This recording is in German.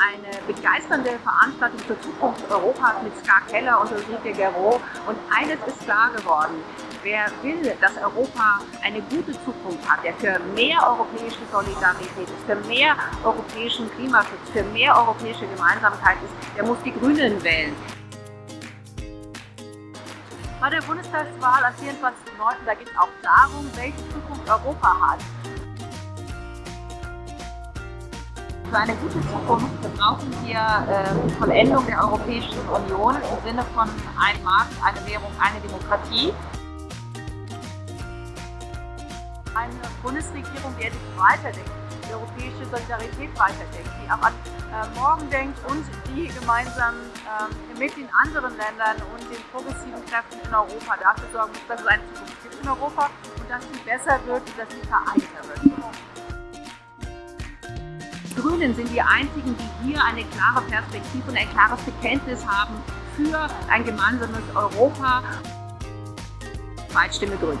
Eine begeisternde Veranstaltung zur Zukunft Europas mit Ska Keller und Ulrike Gero. Und eines ist klar geworden. Wer will, dass Europa eine gute Zukunft hat, der für mehr europäische Solidarität ist, für mehr europäischen Klimaschutz, für mehr europäische Gemeinsamkeit ist, der muss die Grünen wählen. Bei der Bundestagswahl am 24.09. da geht es auch darum, welche Zukunft Europa hat. Für eine gute Zukunft brauchen wir äh, Vollendung der Europäischen Union im Sinne von ein Markt, eine Währung, eine Demokratie. Eine Bundesregierung, die sich weiterdenkt, die europäische Solidarität weiterdenkt, die auch an äh, morgen denkt und die gemeinsam äh, mit den anderen Ländern und den progressiven Kräften in Europa dafür sorgen muss, dass es eine Zukunft gibt in Europa und dass sie besser wird und dass sie vereinter wird. Grünen sind die einzigen, die hier eine klare Perspektive und ein klares Bekenntnis haben für ein gemeinsames Europa. Zweitstimme Grün.